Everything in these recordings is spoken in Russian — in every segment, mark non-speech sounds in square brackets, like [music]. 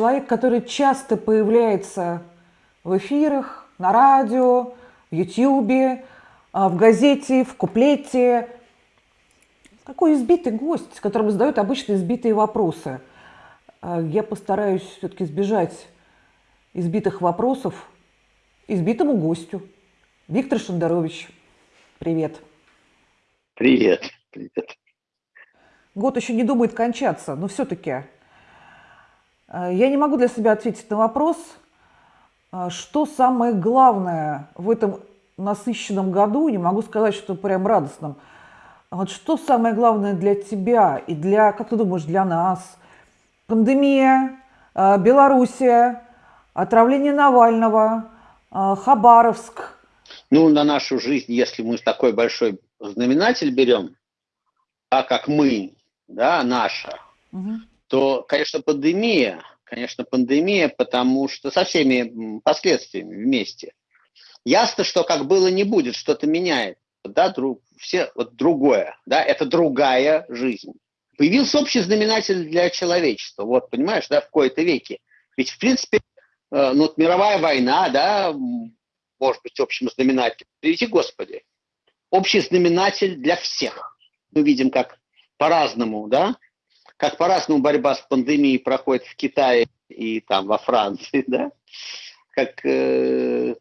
человек, который часто появляется в эфирах, на радио, в Ютьюбе, а, в газете, в куплете. Такой избитый гость, которому задают обычно избитые вопросы. А, я постараюсь все-таки избежать избитых вопросов избитому гостю. Виктор Шандарович, привет. Привет, привет. Год еще не думает кончаться, но все-таки я не могу для себя ответить на вопрос, э, что самое главное в этом насыщенном году, не могу сказать, что прям радостном, вот что самое главное для тебя и для, как ты думаешь, для нас? Пандемия, э, Белоруссия, отравление Навального, Хабаровск. Ну, на нашу жизнь, если мы такой большой знаменатель берем, а как мы, да, наша, угу. То, конечно, пандемия, конечно, пандемия, потому что со всеми последствиями вместе. Ясно, что как было не будет, что-то меняет, да, друг, все, вот другое, да, это другая жизнь. Появился общий знаменатель для человечества, вот, понимаешь, да, в кои-то веке. Ведь, в принципе, э, ну, вот мировая война, да, может быть общим знаменателем, приведи Господи, общий знаменатель для всех. Мы видим, как по-разному, да, как по-разному борьба с пандемией проходит в Китае и там во Франции, [laughs] да, как э,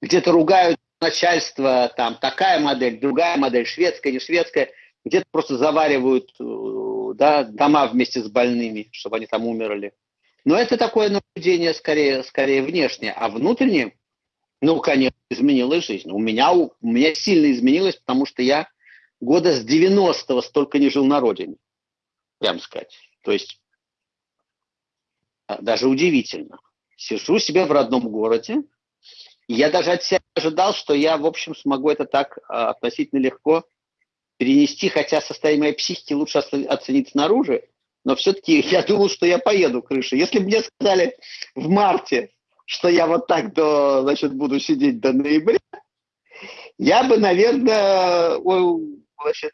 где-то ругают начальство, там такая модель, другая модель, шведская, не шведская, где-то просто заваривают э, да, дома вместе с больными, чтобы они там умерли. Но это такое наблюдение скорее, скорее внешнее, а внутреннее, ну, конечно, изменилась жизнь. У меня, у меня сильно изменилось, потому что я года с 90-го столько не жил на родине, прям сказать. То есть а, даже удивительно. Сижу себе в родном городе, я даже от себя ожидал, что я, в общем, смогу это так а, относительно легко перенести, хотя состояние моей психики лучше оценить снаружи, но все-таки [laughs] я думал, что я поеду крышей. Если бы мне сказали в марте, что я вот так до, значит, буду сидеть до ноября, я бы, наверное, значит,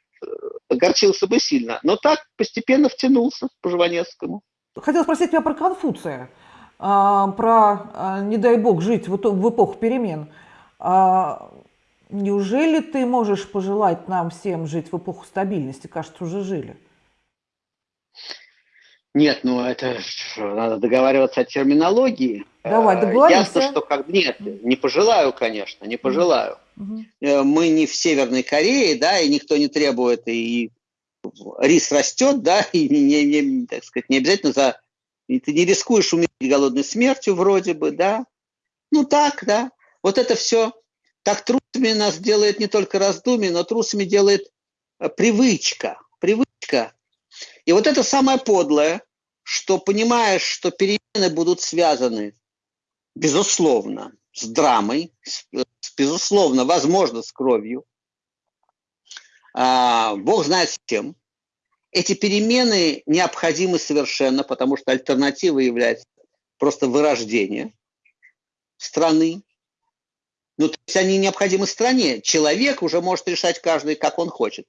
огорчился бы сильно. Но так постепенно втянулся по Жванецкому. Хотел спросить тебя про Конфуция, а, про, а, не дай бог, жить в эпоху перемен. А, неужели ты можешь пожелать нам всем жить в эпоху стабильности? Кажется, уже жили. Нет, ну это надо договариваться о терминологии. Давай, договоримся. Ясно, что как... Нет, не пожелаю, конечно, не пожелаю. Угу. Мы не в Северной Корее, да, и никто не требует, и рис растет, да, [laughs] и не, не, так сказать, не обязательно за... И ты не рискуешь умереть голодной смертью вроде бы, да. Ну так, да. Вот это все так трусами нас делает не только раздумие, но трусами делает э, привычка. Привычка. И вот это самое подлое, что понимаешь, что перемены будут связаны, безусловно, с драмой, с, безусловно, возможно, с кровью. А, Бог знает с кем. Эти перемены необходимы совершенно, потому что альтернатива является просто вырождение страны. Ну, то есть они необходимы стране. Человек уже может решать каждый, как он хочет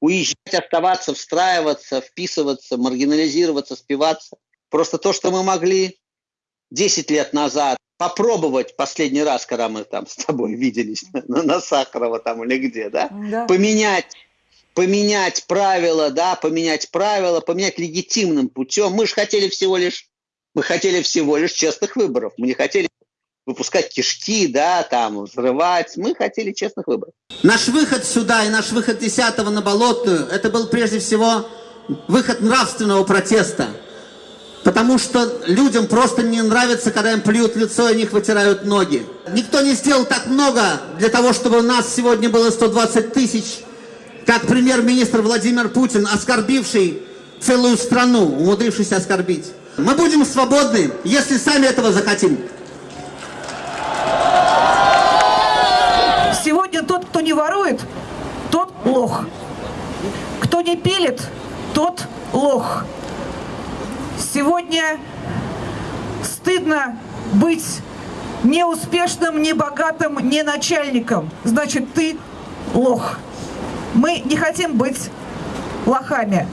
уезжать, оставаться, встраиваться, вписываться, маргинализироваться, спиваться. Просто то, что мы могли 10 лет назад попробовать последний раз, когда мы там с тобой виделись [laughs] на, на Сахарова там или где, да, да. поменять поменять правила, да, поменять правила, поменять легитимным путем. Мы же хотели всего лишь, мы хотели всего лишь честных выборов. Мы не хотели выпускать кишки, да, там, взрывать. Мы хотели честных выборов. Наш выход сюда и наш выход 10 на Болотную, это был прежде всего выход нравственного протеста. Потому что людям просто не нравится, когда им плюют лицо и них вытирают ноги. Никто не сделал так много для того, чтобы у нас сегодня было 120 тысяч, как премьер-министр Владимир Путин, оскорбивший целую страну, умудрившийся оскорбить. Мы будем свободны, если сами этого захотим. Сегодня тот, кто не ворует, тот лох. Кто не пилит, тот лох. Сегодня стыдно быть неуспешным, не богатым, не начальником. Значит, ты лох. Мы не хотим быть лохами.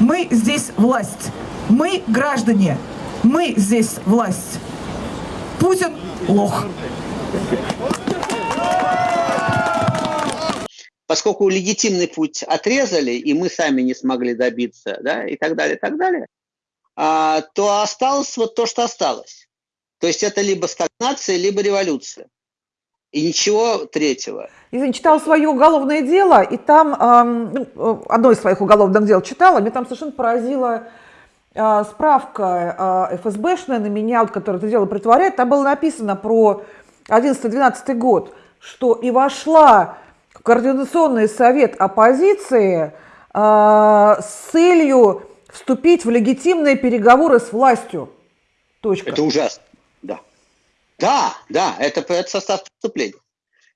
Мы здесь власть. Мы граждане. Мы здесь власть. Путин – лох. Поскольку легитимный путь отрезали, и мы сами не смогли добиться, да, и так далее, и так далее, а, то осталось вот то, что осталось. То есть это либо стагнация, либо революция. И ничего третьего. Я читала свое уголовное дело, и там, э, одно из своих уголовных дел читала, мне там совершенно поразила э, справка э, ФСБшная на меня, вот, которая это дело притворяет, там было написано про 11-12 год, что и вошла в Координационный совет оппозиции с целью вступить в легитимные переговоры с властью. Точка. Это ужасно, да. Да, да, это, это состав преступления.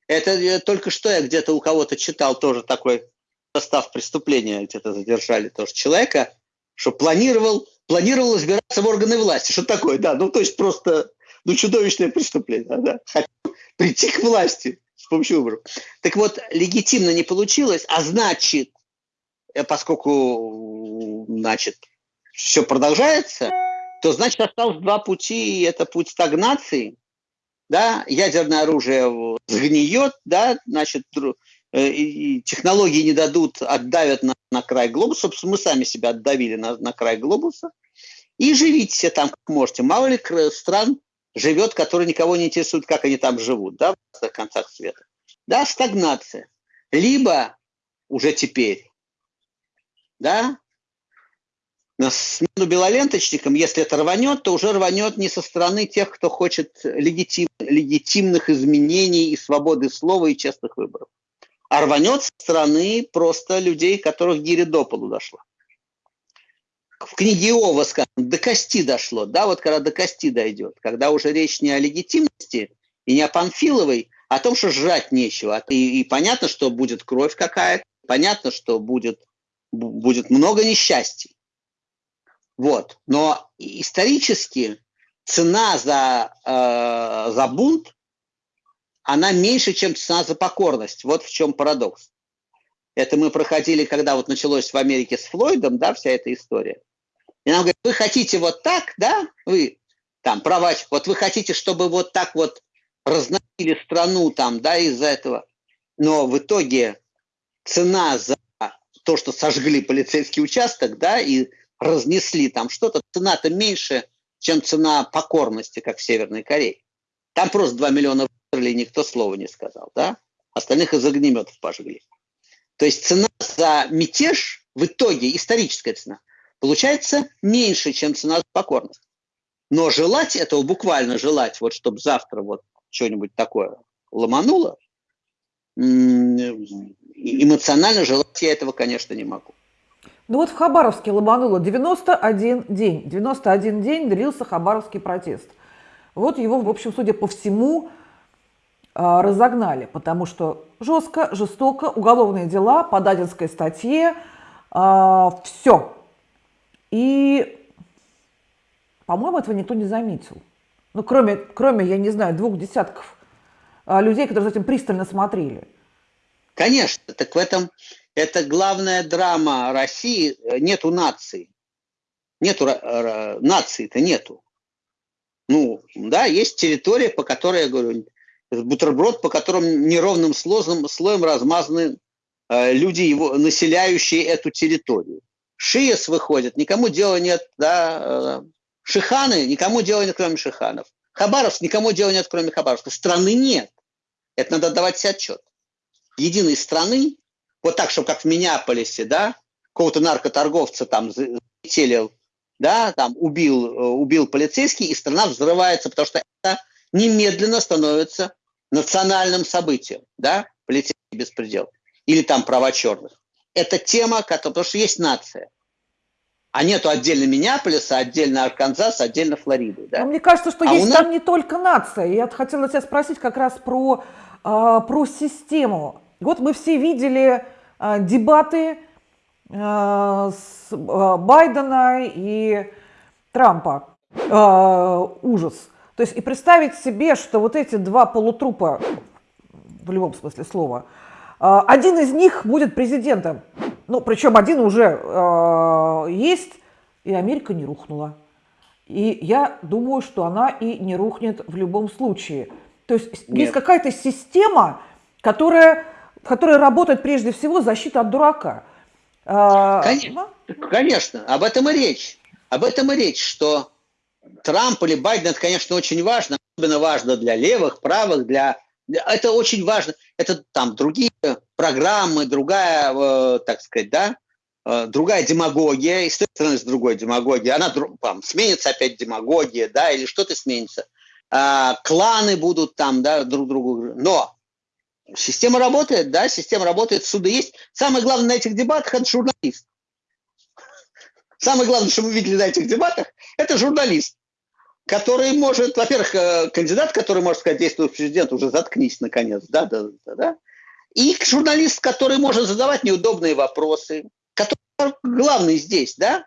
Это я, только что я где-то у кого-то читал тоже такой состав преступления, где-то задержали тоже человека, что планировал, планировал избираться в органы власти. Что такое, да, ну то есть просто ну, чудовищное преступление. Да? Хотел прийти к власти с помощью выборов. Так вот, легитимно не получилось, а значит, э, поскольку, значит, все продолжается, то, значит, осталось два пути, и это путь стагнации, да, ядерное оружие сгниет, да, значит, э, и технологии не дадут, отдавят на, на край глобуса, собственно, мы сами себя отдавили на, на край глобуса, и живите все там, как можете. Мало ли стран живет, которые никого не интересуют, как они там живут, да, в концах света. Да, стагнация. Либо уже теперь, да, на смену белоленточникам, если это рванет, то уже рванет не со стороны тех, кто хочет легитим, легитимных изменений и свободы слова и честных выборов, а рванет со стороны просто людей, которых гири до полу дошла. В книге Иова сказано, до кости дошло, да, вот когда до кости дойдет, когда уже речь не о легитимности и не о Панфиловой, а о том, что жрать нечего. И, и понятно, что будет кровь какая-то, понятно, что будет, будет много несчастий. Вот. Но исторически цена за, э, за бунт, она меньше, чем цена за покорность. Вот в чем парадокс. Это мы проходили, когда вот началось в Америке с Флойдом, да, вся эта история. И нам говорят, вы хотите вот так, да, вы там права, вот вы хотите, чтобы вот так вот разносили страну там, да, из-за этого. Но в итоге цена за то, что сожгли полицейский участок, да, и разнесли там что-то, цена-то меньше, чем цена покорности, как в Северной Корее. Там просто 2 миллиона выстрелили, никто слова не сказал, да? Остальных из огнеметов пожгли. То есть цена за мятеж в итоге, историческая цена, получается меньше, чем цена за покорность. Но желать этого, буквально желать, вот чтобы завтра вот что-нибудь такое ломануло, эмоционально желать я этого, конечно, не могу. Ну вот в Хабаровске ломануло 91 день. 91 день длился Хабаровский протест. Вот его, в общем, судя по всему, а, разогнали, потому что жестко, жестоко, уголовные дела по Дадинской статье, а, все. И, по-моему, этого никто не заметил. Ну, кроме, кроме, я не знаю, двух десятков а, людей, которые за этим пристально смотрели. Конечно, так в этом это главная драма России. Нету нации. Нету нации-то нету. Ну, да, есть территория, по которой, я говорю, бутерброд, по которому неровным слоем, слоем размазаны э, люди, его, населяющие эту территорию. Шиес выходит, никому дела нет, да, э, Шиханы, никому дела нет, кроме Шиханов. Хабаровск, никому дела нет, кроме Хабаровска. Страны нет. Это надо давать себе отчет. Единой страны вот так, чтобы как в Миннеаполисе, да, какого-то наркоторговца там залетели, да, там убил, э, убил полицейский, и страна взрывается, потому что это немедленно становится национальным событием, да, полицейский беспредел. Или там права черных. Это тема, которая, потому что есть нация. А нету отдельно Миннеаполиса, отдельно Арканзаса, отдельно Флориды. Да? Но мне кажется, что а есть нас... там не только нация. Я хотела тебя спросить как раз про, э, про систему. Вот мы все видели э, дебаты э, с э, Байдена и Трампа. Э, ужас. То есть и представить себе, что вот эти два полутрупа, в любом смысле слова, э, один из них будет президентом. Ну, причем один уже э, есть, и Америка не рухнула. И я думаю, что она и не рухнет в любом случае. То есть Нет. есть какая-то система, которая, которая работает прежде всего защита от дурака. А, конечно, конечно, об этом и речь. Об этом и речь, что Трамп или Байден, это, конечно, очень важно, особенно важно для левых, правых, для... Это очень важно. Это там другие программы, другая, э, так сказать, да, э, другая демагогия, и с той стороны, с другой демагогией. Она там, сменится опять демагогия, да, или что-то сменится. А, кланы будут там, да, друг другу. Но система работает, да, система работает, суды есть. Самое главное на этих дебатах – это журналист. Самое главное, что мы видели на этих дебатах, это журналист, который может, во-первых, э, кандидат, который может сказать действующий президент, уже заткнись наконец, да, да, да, да. И журналист, который может задавать неудобные вопросы, который главный здесь, да,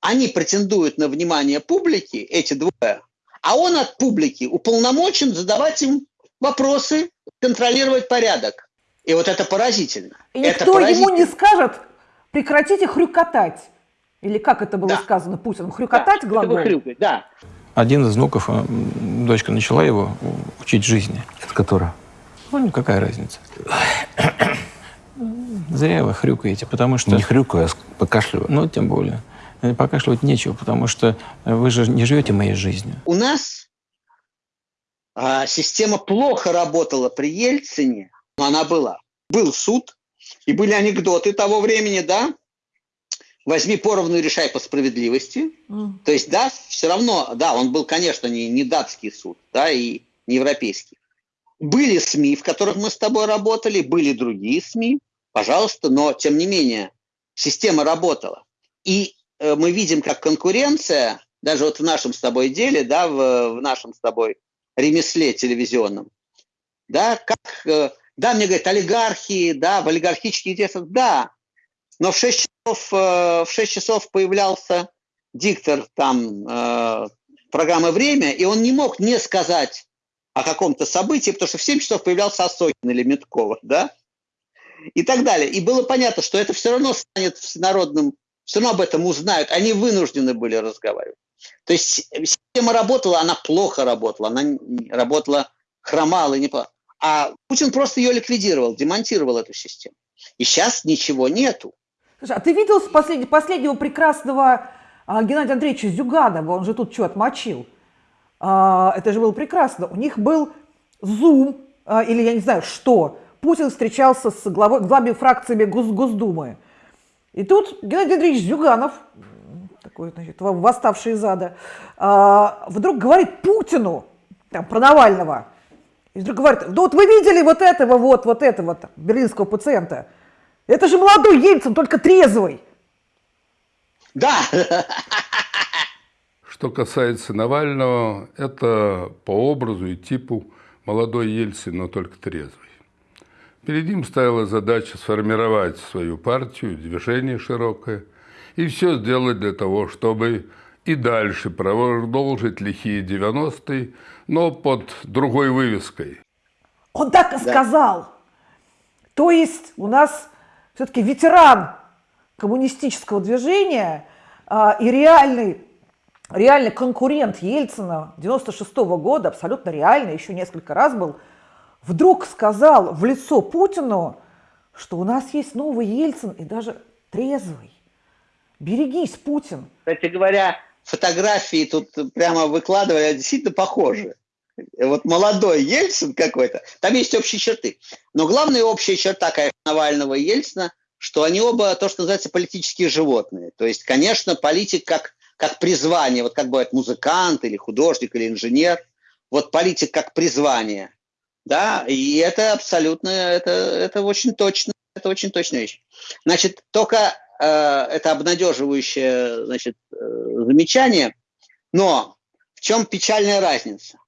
они претендуют на внимание публики, эти двое, а он от публики уполномочен задавать им вопросы, контролировать порядок. И вот это поразительно. И никто это поразительно. ему не скажет, прекратите хрюкотать. Или как это было да. сказано Путиным? Хрюкотать да, глагол? Хрюкать, да. Один из внуков, э, дочка начала его учить жизни. Это которая? Ну, какая разница. Зря вы хрюкаете, потому что... Не хрюкаю, а покашливаю. Ну, тем более. Э, покашливать нечего, потому что вы же не живете моей жизнью. У нас а, система плохо работала при Ельцине, но она была. Был суд, и были анекдоты того времени, да, возьми поровну и решай по справедливости. Mm. То есть, да, все равно, да, он был, конечно, не, не датский суд, да, и не европейский. Были СМИ, в которых мы с тобой работали, были другие СМИ, пожалуйста, но, тем не менее, система работала. И э, мы видим, как конкуренция, даже вот в нашем с тобой деле, да, в, в нашем с тобой ремесле телевизионном, да, как, э, да, мне говорят, олигархи, да, в олигархических интересах, да, но в 6 часов, э, в 6 часов появлялся диктор там э, программы «Время», и он не мог не сказать о каком-то событии, потому что в 7 часов появлялся Осокин или Меткова, да, и так далее. И было понятно, что это все равно станет всенародным, все равно об этом узнают, они вынуждены были разговаривать. То есть система работала, она плохо работала, она работала, хромала, не а Путин просто ее ликвидировал, демонтировал эту систему. И сейчас ничего нету. Слушай, а ты видел послед... последнего прекрасного а, Геннадия Андреевича Зюганова? Он же тут что, отмочил? А, это же было прекрасно. У них был Zoom, а, или я не знаю что. Путин встречался с главой, главами фракциями Гос, Госдумы. И тут Геннадий Андреевич Зюганов, такой, значит, восставший из ада, а, вдруг говорит Путину, там, про Навального, и вдруг говорит, да вот вы видели вот этого вот, вот этого там, берлинского пациента – это же молодой Ельцин, только трезвый. Да. Что касается Навального, это по образу и типу молодой Ельцин, но только трезвый. Перед ним стояла задача сформировать свою партию, движение широкое, и все сделать для того, чтобы и дальше продолжить лихие 90-е, но под другой вывеской. Он так и да. сказал. То есть у нас все-таки ветеран коммунистического движения а, и реальный, реальный конкурент Ельцина 96 -го года, абсолютно реальный, еще несколько раз был, вдруг сказал в лицо Путину, что у нас есть новый Ельцин и даже трезвый. Берегись, Путин. Кстати говоря, фотографии тут прямо выкладывали, действительно похожи. Вот молодой Ельцин какой-то, там есть общие черты. Но главная общая черта, конечно, Навального и Ельцина, что они оба, то, что называется, политические животные. То есть, конечно, политик как, как призвание, вот как бывает музыкант или художник или инженер, вот политик как призвание, да, и это абсолютно, это, это очень точно, это очень точная вещь. Значит, только это обнадеживающее, значит, э, замечание, но в чем печальная разница?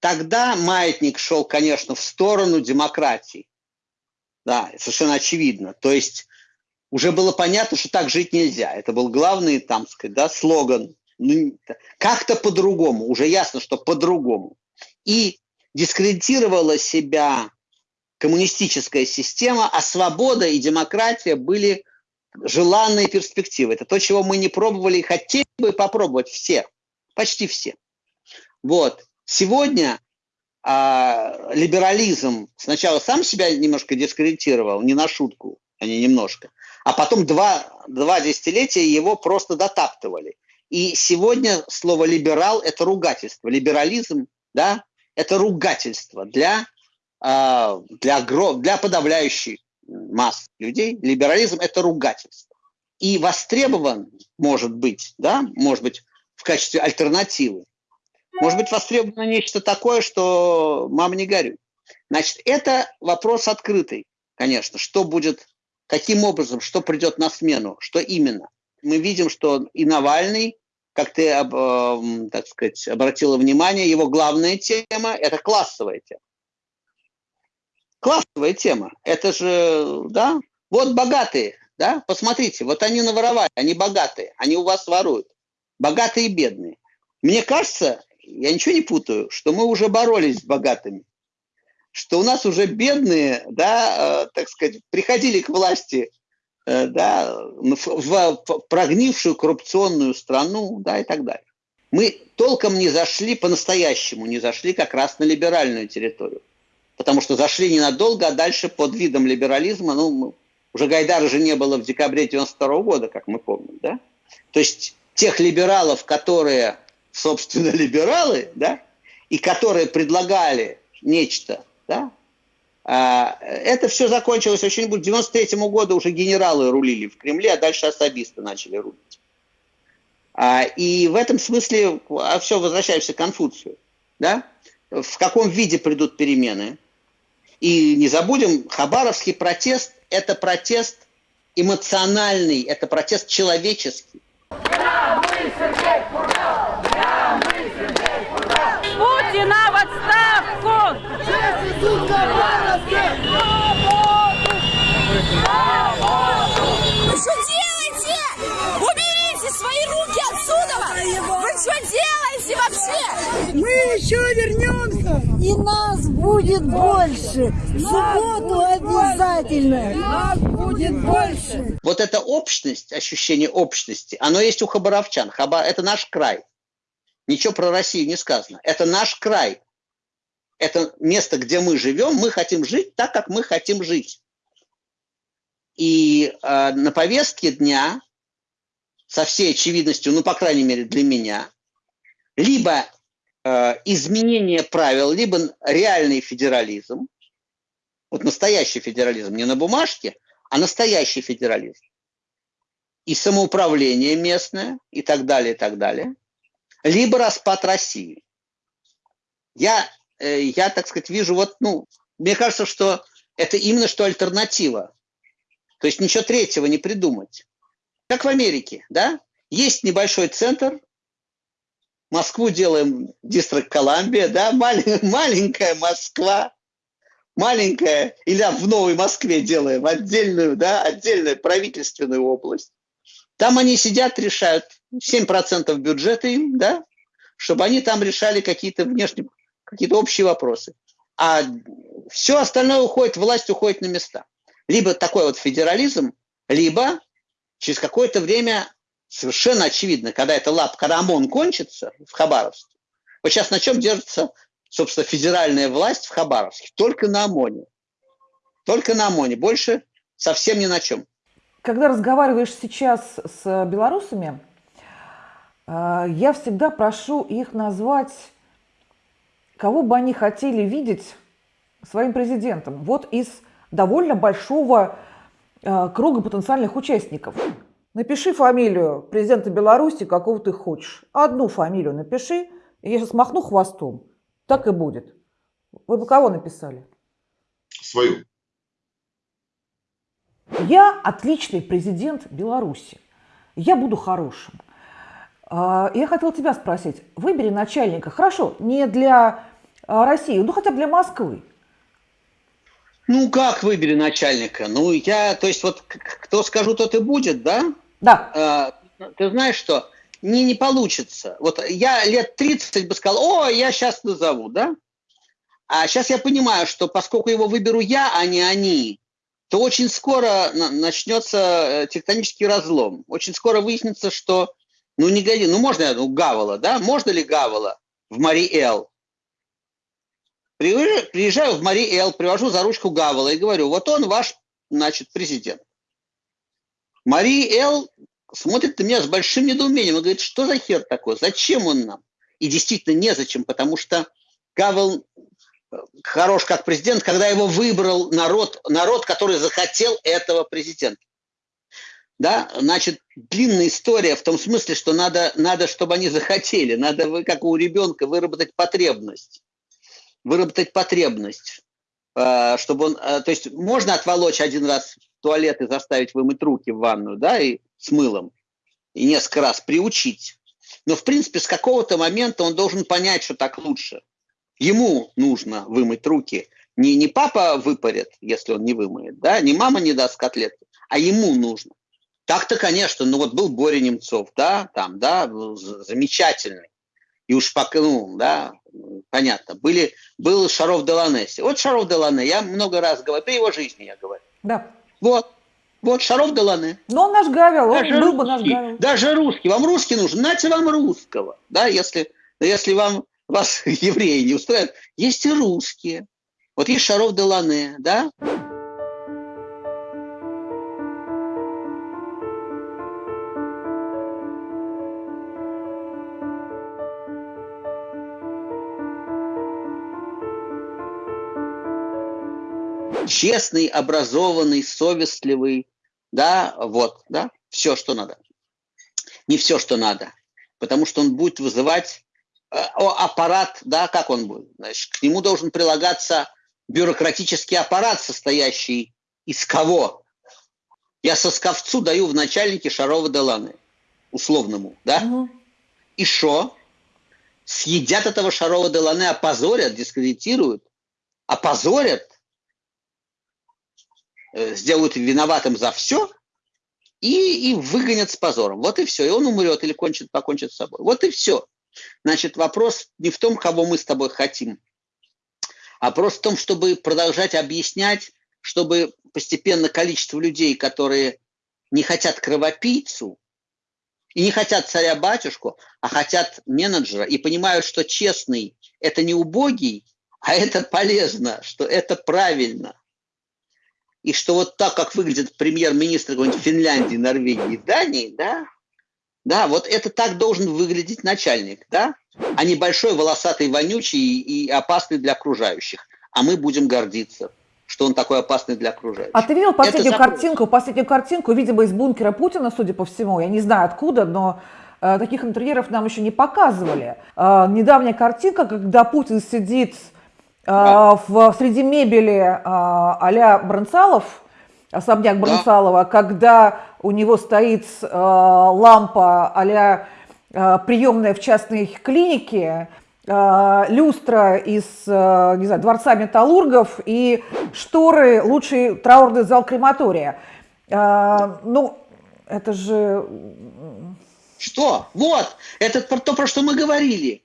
Тогда маятник шел, конечно, в сторону демократии. Да, совершенно очевидно. То есть уже было понятно, что так жить нельзя. Это был главный, там, сказать, да, слоган. Ну, как-то по-другому. Уже ясно, что по-другому. И дискредитировала себя коммунистическая система, а свобода и демократия были желанные перспективы. Это то, чего мы не пробовали и хотели бы попробовать все. почти все. Вот. Сегодня а, либерализм сначала сам себя немножко дискредитировал, не на шутку, а не немножко, а потом два, два десятилетия его просто дотаптывали. И сегодня слово «либерал» – это ругательство. Либерализм, да, это ругательство для, а, для, для подавляющей масс людей. Либерализм – это ругательство. И востребован, может быть, да, может быть, в качестве альтернативы может быть востребовано нечто такое, что мама не горюй. Значит, это вопрос открытый, конечно. Что будет, каким образом, что придет на смену, что именно. Мы видим, что и Навальный, как ты, э, так сказать, обратила внимание, его главная тема – это классовая тема. Классовая тема. Это же, да, вот богатые, да, посмотрите, вот они наворовали, они богатые, они у вас воруют. Богатые и бедные. Мне кажется, я ничего не путаю, что мы уже боролись с богатыми, что у нас уже бедные, да, э, так сказать, приходили к власти, э, да, в, в, в прогнившую коррупционную страну, да, и так далее. Мы толком не зашли по-настоящему, не зашли как раз на либеральную территорию. Потому что зашли ненадолго, а дальше под видом либерализма, ну, уже Гайдара же не было в декабре 92 года, как мы помним, да? То есть тех либералов, которые собственно, [laughs] либералы, да, и которые предлагали нечто, да, а, это все закончилось очень быстро. К 93 году уже генералы рулили в Кремле, а дальше особисты начали рулить. А, и в этом смысле а все, возвращаемся к Конфуцию. Да? В каком виде придут перемены? И не забудем, Хабаровский протест – это протест эмоциональный, это протест человеческий. Я мы, Путина в отставку! Вы что делаете? Уберите свои руки отсюда! Вы что делаете вообще? Мы еще вернемся, и нас будет больше. В субботу обязательно. Нас будет больше. Вот эта общность, ощущение общности, оно есть у хабаровчан. Хабар – это наш край. Ничего про Россию не сказано. Это наш край. Это место, где мы живем. Мы хотим жить так, как мы хотим жить. И э, на повестке дня, со всей очевидностью, ну, по крайней мере, для меня, либо э, изменение правил, либо реальный федерализм, вот настоящий федерализм, не на бумажке, а настоящий федерализм. И самоуправление местное, и так далее, и так далее – либо распад России. Я, э, я, так сказать, вижу вот, ну, мне кажется, что это именно что альтернатива. То есть ничего третьего не придумать. Как в Америке, да? Есть небольшой центр, Москву делаем Дистрикт Колумбия, да, [laughs] маленькая Москва, маленькая, или в Новой Москве делаем отдельную, да, отдельную правительственную область. Там они сидят, решают 7% бюджета им, да, чтобы они там решали какие-то внешние, какие-то общие вопросы. А все остальное уходит, власть уходит на места. Либо такой вот федерализм, либо через какое-то время совершенно очевидно, когда эта лап, когда ОМОН кончится в Хабаровске, вот сейчас на чем держится, собственно, федеральная власть в Хабаровске? Только на ОМОНе. Только на ОМОНе, больше совсем ни на чем. Когда разговариваешь сейчас с белорусами, э, я всегда прошу их назвать, кого бы они хотели видеть своим президентом. Вот из довольно большого круга потенциальных участников. Напиши фамилию президента Беларуси, какого ты хочешь. Одну фамилию напиши, и я сейчас махну хвостом. Так и будет. Вы бы кого написали? Свою. Я отличный президент Беларуси. Я буду хорошим. А, я хотела тебя спросить. Выбери начальника. Хорошо, не для а, России, ну хотя бы для Москвы. Ну, как выбери начальника? Ну, я, то есть, вот кто скажу, тот и будет, да? Да. А, ты знаешь что? Не, не получится. Вот я лет 30 бы сказал, о, я сейчас назову, да? А сейчас я понимаю, что поскольку его выберу я, а не они, то очень скоро начнется э, тектонический разлом. Очень скоро выяснится, что Ну, не годи, ну можно ну, Гавала, да? Можно ли Гавала в Мари-Эл? Приезжаю в Мари-Эл, привожу за ручку Гавала и говорю, вот он ваш, значит, президент. Мари-Эл смотрит на меня с большим недоумением и говорит, что за хер такой, зачем он нам? И действительно незачем, потому что Гавел э, хорош как президент, когда его выбрал народ, народ, который захотел этого президента. Да, значит, длинная история в том смысле, что надо, надо чтобы они захотели, надо, как у ребенка, выработать потребность. Выработать потребность, э, чтобы он, э, то есть можно отволочь один раз туалет и заставить вымыть руки в ванную, да, и с мылом, и несколько раз приучить. Но, в принципе, с какого-то момента он должен понять, что так лучше. Ему нужно вымыть руки. Не, не папа выпарит, если он не вымоет, да, не мама не даст котлеты, а ему нужно. Так-то, конечно, ну вот был Боря Немцов, да, там, да, замечательный. И уж пока, ну, да, понятно. Были, был Шаров Деланесси. Вот Шаров Делане, я много раз говорю, при его жизни я говорю. Да. Вот, вот Шаров Делане. Но он наш Гавел, он даже был русский, бы наш Гавел. Даже русский. Вам русский нужен, нате вам русского. Да, если, если вам вас [laughs] евреи не устраивают, есть и русские. Вот есть Шаров Делане, да? Честный, образованный, совестливый, да, вот, да, все, что надо. Не все, что надо, потому что он будет вызывать э, аппарат, да, как он будет? Значит, к нему должен прилагаться бюрократический аппарат, состоящий из кого? Я сосковцу даю в начальнике Шарова Деланы, условному, да? Угу. И что? Съедят этого Шарова Деланы, опозорят, дискредитируют, опозорят, сделают виноватым за все и, и выгонят с позором. Вот и все. И он умрет или кончит, покончит с собой. Вот и все. Значит, вопрос не в том, кого мы с тобой хотим, а вопрос в том, чтобы продолжать объяснять, чтобы постепенно количество людей, которые не хотят кровопийцу, и не хотят царя-батюшку, а хотят менеджера, и понимают, что честный – это не убогий, а это полезно, что это правильно и что вот так, как выглядит премьер-министр Финляндии, Норвегии, Дании, да, да, вот это так должен выглядеть начальник, да, а не большой, волосатый, вонючий и опасный для окружающих. А мы будем гордиться, что он такой опасный для окружающих. А ты видел последнюю картинку, последнюю картинку, видимо, из бункера Путина, судя по всему, я не знаю откуда, но э, таких интерьеров нам еще не показывали. Э, недавняя картинка, когда Путин сидит да. в, среди мебели а-ля Бронцалов, особняк Бронцалова, да. когда у него стоит лампа а-ля приемная в частной клинике, люстра из, не знаю, дворца металлургов и шторы лучший траурный зал крематория. Ну, это же... Что? Вот, это то, про что мы говорили.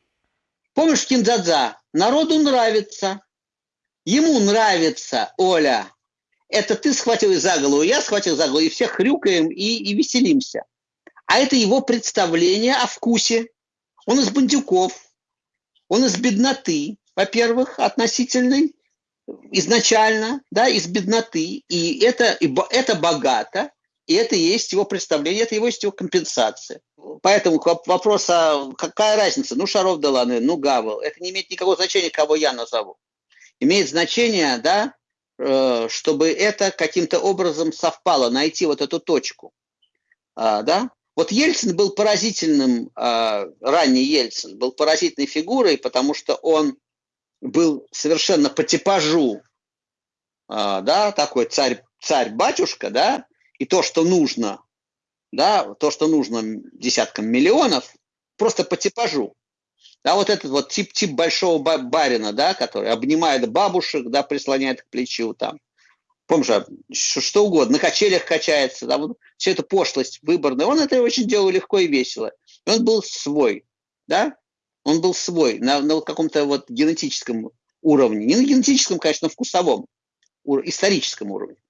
Помнишь Киндзадза? Народу нравится. Ему нравится, Оля. Это ты схватил за голову, я схватил за голову, и все хрюкаем и, и веселимся. А это его представление о вкусе. Он из бандюков, он из бедноты, во-первых, относительной, изначально, да, из бедноты. И это, и это богато, и это и есть его представление, это его есть его компенсация. Поэтому вопрос, а какая разница? Ну, Шаров Деланы, ну, Гавел. Это не имеет никакого значения, кого я назову. Имеет значение, да, э, чтобы это каким-то образом совпало, найти вот эту точку. А, да? Вот Ельцин был поразительным, а, ранний Ельцин был поразительной фигурой, потому что он был совершенно по типажу, а, да, такой царь, царь-батюшка, да, и то, что нужно да, то, что нужно десяткам миллионов, просто по типажу. Да, вот этот вот тип, тип большого барина, да, который обнимает бабушек, да, прислоняет к плечу, там, помнишь, а, что угодно, на качелях качается, да, вот, все это пошлость выборная, он это очень делал легко и весело. И он был свой, да, он был свой на, на каком-то вот генетическом уровне, не на генетическом, конечно, вкусовом, историческом уровне.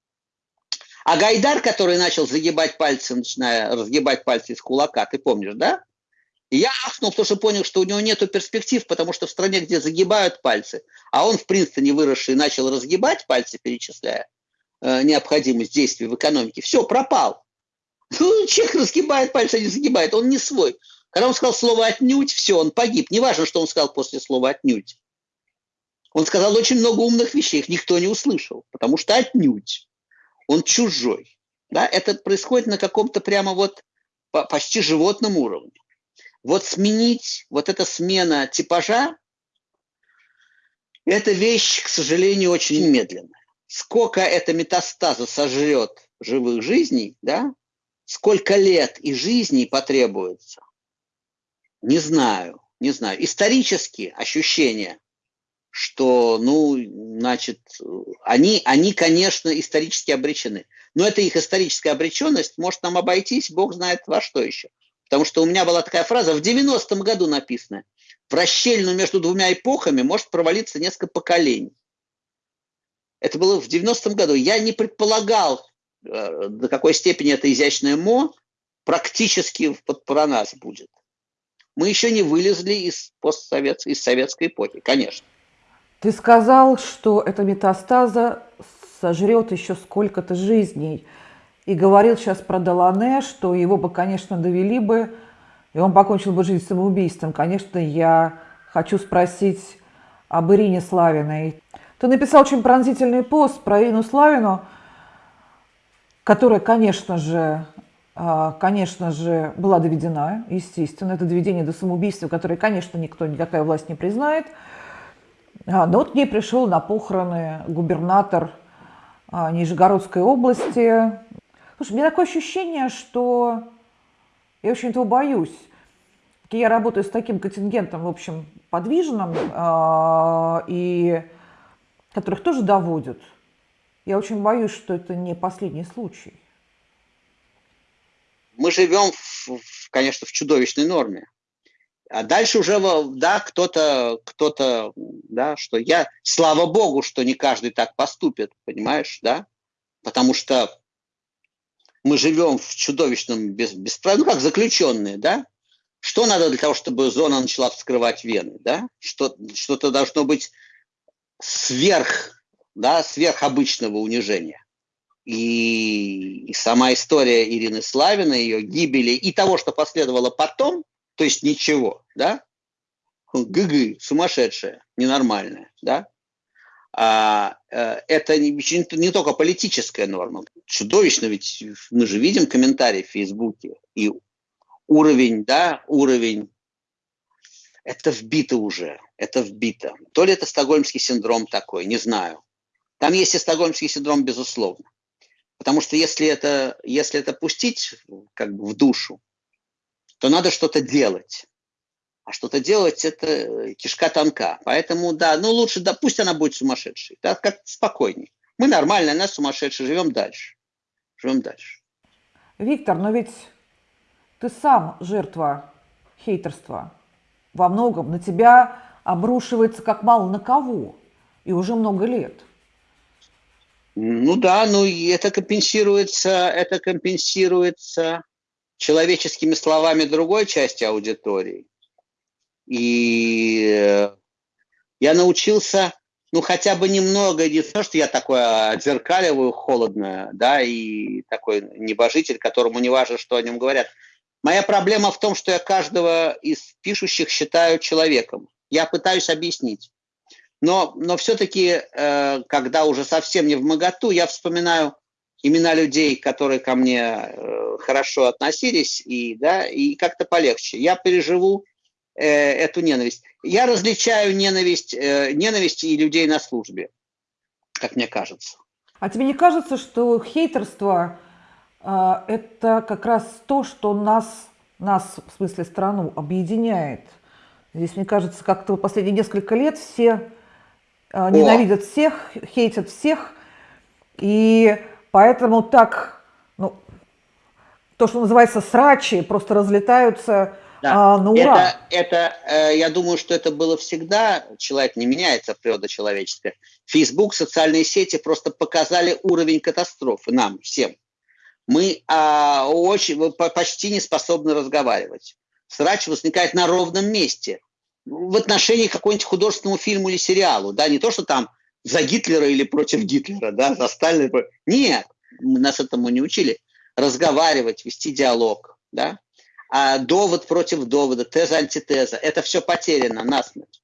А Гайдар, который начал загибать пальцы, начиная разгибать пальцы из кулака, ты помнишь, да? И я ахнул, потому что понял, что у него нет перспектив, потому что в стране, где загибают пальцы, а он в Принстоне выросший начал разгибать пальцы, перечисляя э, необходимость действий в экономике, все, пропал. Ну, человек разгибает пальцы, а не загибает, он не свой. Когда он сказал слово «отнюдь», все, он погиб. Неважно, что он сказал после слова «отнюдь». Он сказал очень много умных вещей, их никто не услышал, потому что «отнюдь». Он чужой. Да? Это происходит на каком-то прямо вот почти животном уровне. Вот сменить, вот эта смена типажа, это вещь, к сожалению, очень медленная. Сколько эта метастаза сожрет живых жизней, да, сколько лет и жизней потребуется, не знаю, не знаю. Исторические ощущения, что, ну, значит, они, они, конечно, исторически обречены. Но эта их историческая обреченность может нам обойтись, бог знает во что еще. Потому что у меня была такая фраза в 90-м году написанная. В расщельну между двумя эпохами может провалиться несколько поколений. Это было в 90-м году. Я не предполагал, э, до какой степени это изящное мо практически про нас будет. Мы еще не вылезли из постсоветской, из советской эпохи, конечно. Ты сказал, что эта метастаза сожрет еще сколько-то жизней – и говорил сейчас про Долане, что его бы, конечно, довели бы, и он покончил бы жизнь самоубийством. Конечно, я хочу спросить об Ирине Славиной. Ты написал очень пронзительный пост про Ирину Славину, которая, конечно же, а, конечно же, была доведена, естественно, это доведение до самоубийства, которое, конечно, никто, никакая власть не признает. А, но вот к ней пришел на похороны губернатор а, Нижегородской области Слушай, у меня такое ощущение, что я очень этого боюсь. Я работаю с таким контингентом, в общем, подвижным, э, и которых тоже доводят. Я очень боюсь, что это не последний случай. Мы живем, в, конечно, в чудовищной норме. А дальше уже, да, кто-то, кто-то, да, что я, слава богу, что не каждый так поступит, понимаешь, да, потому что мы живем в чудовищном без, бесправии, ну как заключенные, да? Что надо для того, чтобы зона начала вскрывать вены, да? Что, что-то должно быть сверх, да, сверхобычного унижения. И, и сама история Ирины Славиной, ее гибели и того, что последовало потом, то есть ничего, да? ГГ, сумасшедшая, ненормальная, да? а, э, это не, не только политическая норма. Чудовищно, ведь мы же видим комментарии в Фейсбуке. И уровень, да, уровень, это вбито уже, это вбито. То ли это стокгольмский синдром такой, не знаю. Там есть и стокгольмский синдром, безусловно. Потому что если это, если это пустить как бы в душу, то надо что-то делать. А что-то делать – это кишка тонка. Поэтому, да, ну лучше, да, пусть она будет сумасшедшей. Да, как спокойней. Мы нормально, она сумасшедшая, живем дальше. Живем дальше. Виктор, но ведь ты сам жертва хейтерства. Во многом на тебя обрушивается как мало на кого. И уже много лет. Ну да, ну это компенсируется, это компенсируется человеческими словами другой части аудитории. И э, я научился, ну, хотя бы немного, не то, что я такое отзеркаливаю холодно, да, и такой небожитель, которому не важно, что о нем говорят. Моя проблема в том, что я каждого из пишущих считаю человеком. Я пытаюсь объяснить. Но, но все-таки, э, когда уже совсем не в моготу, я вспоминаю имена людей, которые ко мне э, хорошо относились, и, да, и как-то полегче. Я переживу э, эту ненависть. Я различаю ненависть, э, ненависть и людей на службе, как мне кажется. А тебе не кажется, что хейтерство э, это как раз то, что нас, нас, в смысле страну, объединяет? Здесь, мне кажется, как-то последние несколько лет все э, ненавидят О. всех, хейтят всех, и поэтому так, ну, то, что называется срачи, просто разлетаются да. А, ну, ура. Это, это я думаю, что это было всегда. Человек не меняется, природа человеческая. Фейсбук, социальные сети просто показали уровень катастрофы нам всем. Мы а, очень, почти не способны разговаривать. Срач возникает на ровном месте. В отношении какого-нибудь художественного фильма или сериалу. Да, не то, что там за Гитлера или против Гитлера, да, за Сталина. Нет, нас этому не учили. Разговаривать, вести диалог, да. А довод против довода, теза, антитеза, это все потеряно насмерть.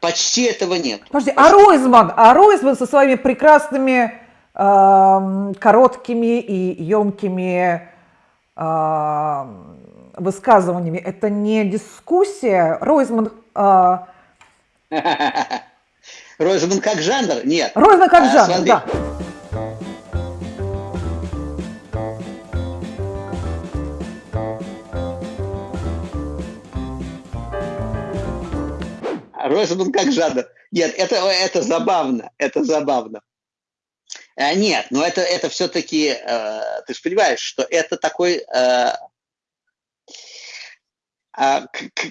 Почти этого нет. Подожди, а Ройзман, а Ройзман со своими прекрасными э, короткими и емкими э, высказываниями, это не дискуссия? Ройзман... Э... [laughs] Ройзман как жанр? Нет. Ройзман как а, жанр, смотри. да. Ройзман как жанр. Нет, это, это забавно, это забавно. А, нет, но это, это все-таки, э, ты же понимаешь, что это такой э, э,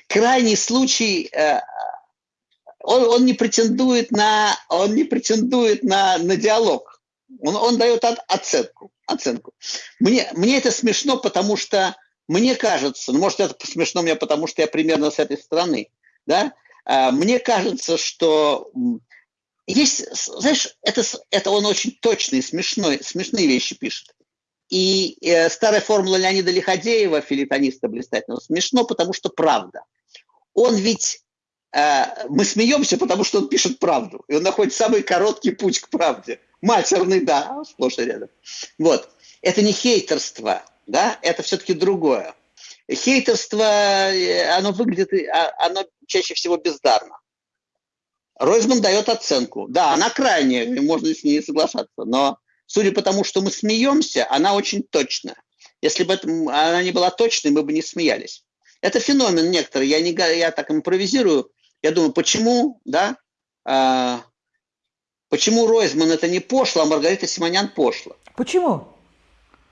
крайний случай, э, он, он не претендует на, он не претендует на, на диалог. Он, он дает от, оценку. оценку. Мне, мне это смешно, потому что мне кажется, ну, может, это смешно мне, потому что я примерно с этой стороны, да, а, мне кажется, что есть, знаешь, это, это он очень точный, смешной, смешные вещи пишет. И э, старая формула Леонида Лиходеева, филитониста блистательного, смешно, потому что правда. Он ведь, мы смеемся, потому что он пишет правду. И он находит самый короткий путь к правде. Матерный, да, сплошь и рядом. Вот. Это не хейтерство, да, это все-таки другое. Хейтерство, э, оно выглядит, а, оно чаще всего бездарно. Ройзман дает оценку. Да, она крайняя, можно с ней соглашаться, но судя по тому, что мы смеемся, она очень точная. Если бы это, она не была точной, мы бы не смеялись. Это феномен некоторый. Я, не, я так импровизирую. Я думаю, почему, да, а, почему Ройзман это не пошло, а Маргарита Симонян пошло? Почему?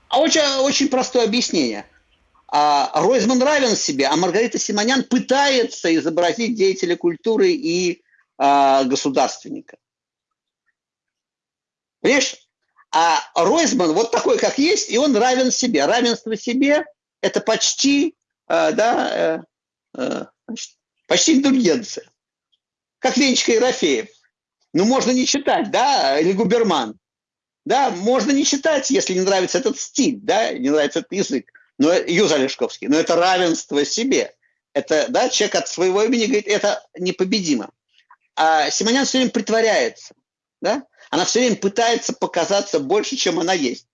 А очень, очень простое объяснение – а Ройзман равен себе, а Маргарита Симонян пытается изобразить деятеля культуры и а, государственника. Понимаешь? А Ройзман вот такой, как есть, и он равен себе. Равенство себе – это почти, э, да, э, э, почти индульгенция. Как Венечка Ерофеев. Ну, можно не читать, да, или Губерман. Да, можно не читать, если не нравится этот стиль, да, не нравится этот язык но, Юза Лешковский, но это равенство себе. Это, да, человек от своего имени говорит, это непобедимо. А Симонян все время притворяется, да? Она все время пытается показаться больше, чем она есть.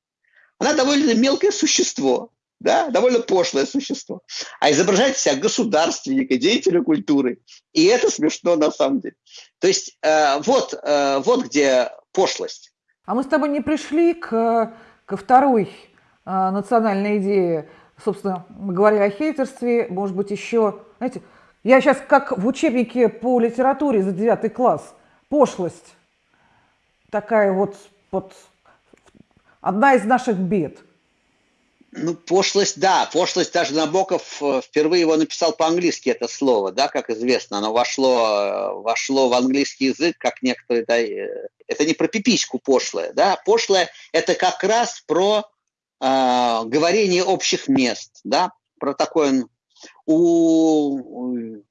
Она довольно мелкое существо, да, довольно пошлое существо. А изображает себя государственника, деятеля культуры. И это смешно на самом деле. То есть э, вот, э, вот где пошлость. А мы с тобой не пришли к, ко второй а, национальной идеи, собственно, мы говорили о хейтерстве, может быть, еще, знаете, я сейчас как в учебнике по литературе за девятый класс, пошлость, такая вот, вот одна из наших бед. Ну, пошлость, да, пошлость даже Набоков э, впервые его написал по-английски это слово, да, как известно, оно вошло, э, вошло в английский язык, как некоторые, да, э, это не про пипиську пошлое, да, пошлое это как раз про э, говорение общих мест, да, про такое у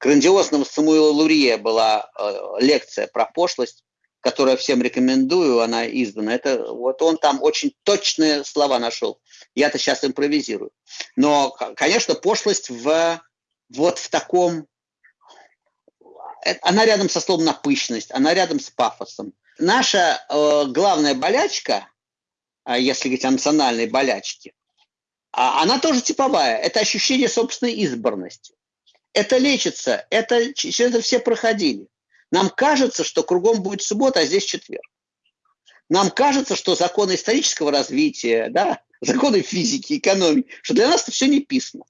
грандиозного Самуила Лурье была э, лекция про пошлость, которую я всем рекомендую, она издана. Это вот он там очень точные слова нашел. Я-то сейчас импровизирую. Но, конечно, пошлость в вот в таком э, она рядом со словом напыщенность, она рядом с пафосом. Наша э, главная болячка а если говорить о национальной болячке, а она тоже типовая. Это ощущение собственной избранности. Это лечится, это, через это все проходили. Нам кажется, что кругом будет суббота, а здесь четверг. Нам кажется, что законы исторического развития, да, [laughs] законы физики, экономии, что для нас это все не писано.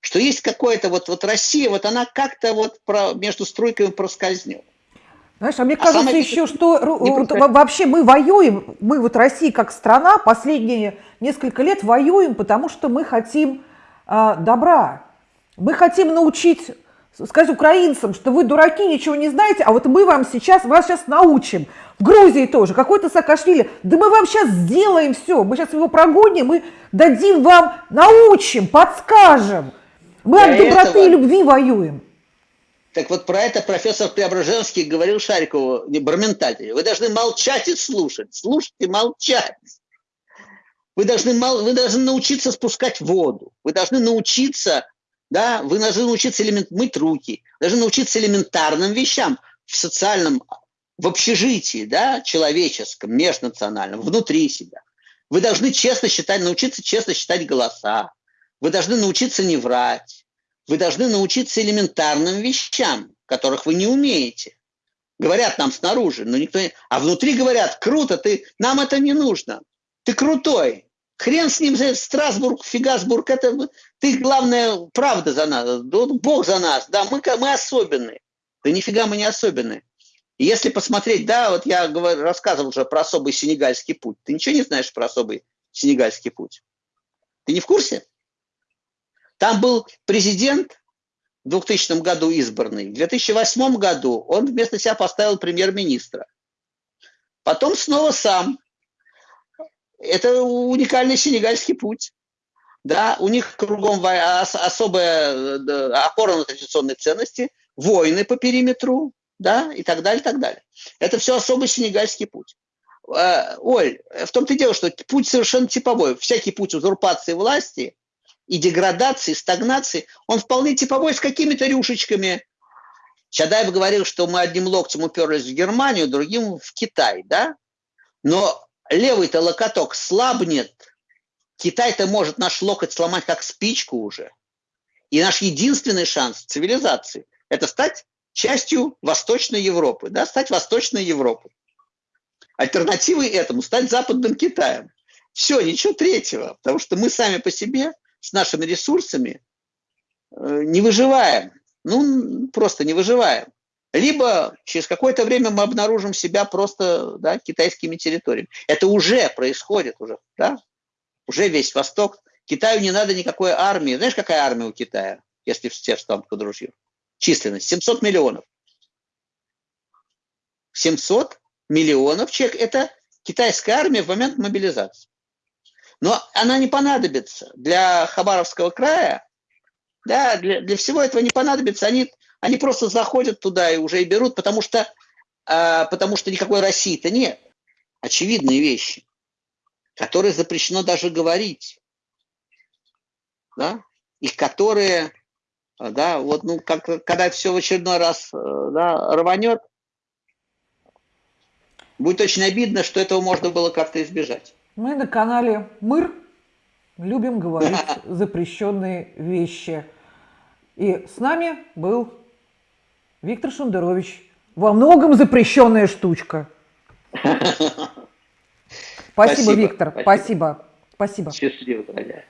Что есть какое-то вот, вот Россия, вот она как-то вот про, между струйками проскользнет. Знаешь, а мне а кажется еще, что вот, вообще мы воюем, мы вот Россия как страна последние несколько лет воюем, потому что мы хотим э, добра. Мы хотим научить, сказать украинцам, что вы дураки, ничего не знаете, а вот мы вам сейчас, вас сейчас научим. В Грузии тоже, какой-то Саакашвили, да мы вам сейчас сделаем все, мы сейчас его прогоним, мы дадим вам, научим, подскажем. Мы от доброты этого... и любви воюем. Так вот про это профессор Преображенский говорил Шарикову, не Барменталь, вы должны молчать и слушать, слушать и молчать. Вы должны, вы должны научиться спускать воду, вы должны научиться, да, вы должны научиться элемент, мыть руки, должны научиться элементарным вещам в социальном, в общежитии, да, человеческом, межнациональном, внутри себя. Вы должны честно считать, научиться честно считать голоса. Вы должны научиться не врать. Вы должны научиться элементарным вещам, которых вы не умеете. Говорят нам снаружи, но никто не... А внутри говорят, круто, ты... нам это не нужно. Ты крутой. Хрен с ним, Страсбург, Фигасбург, это ты, главное, правда за нас, Бог за нас, да, мы, мы особенные. Да нифига мы не особенные. И если посмотреть, да, вот я говорю, рассказывал уже про особый сенегальский путь. Ты ничего не знаешь про особый сенегальский путь? Ты не в курсе? Там был президент в 2000 году избранный. В 2008 году он вместо себя поставил премьер-министра. Потом снова сам. Это уникальный сенегальский путь. Да, у них кругом особая опора на традиционные ценности, войны по периметру, да, и так далее, и так далее. Это все особый сенегальский путь. Э, Оль, в том-то и дело, что путь совершенно типовой. Всякий путь узурпации власти и деградации, стагнации, он вполне типовой с какими-то рюшечками. Чадаев говорил, что мы одним локтем уперлись в Германию, другим в Китай, да? Но левый-то локоток слабнет, Китай-то может наш локоть сломать как спичку уже. И наш единственный шанс цивилизации – это стать частью Восточной Европы, да, стать Восточной Европой. Альтернативой этому стать Западным Китаем. Все, ничего третьего, потому что мы сами по себе с нашими ресурсами э, не выживаем. Ну, просто не выживаем. Либо через какое-то время мы обнаружим себя просто да, китайскими территориями. Это уже происходит, уже, да? уже весь Восток. Китаю не надо никакой армии. Знаешь, какая армия у Китая, если все встанут под ружье? Численность 700 миллионов. 700 миллионов человек – это китайская армия в момент мобилизации. Но она не понадобится для Хабаровского края, да, для, для всего этого не понадобится. Они, они просто заходят туда и уже и берут, потому что, а, потому что никакой России-то нет. Очевидные вещи, которые запрещено даже говорить, да, и которые, да, вот, ну, как, когда все в очередной раз да, рванет, будет очень обидно, что этого можно было как-то избежать. Мы на канале Мыр любим говорить [laughs] запрещенные вещи. И с нами был Виктор Шендерович. Во многом запрещенная штучка. [laughs] Спасибо, Виктор. Спасибо. Спасибо. Счастливо, дорогая.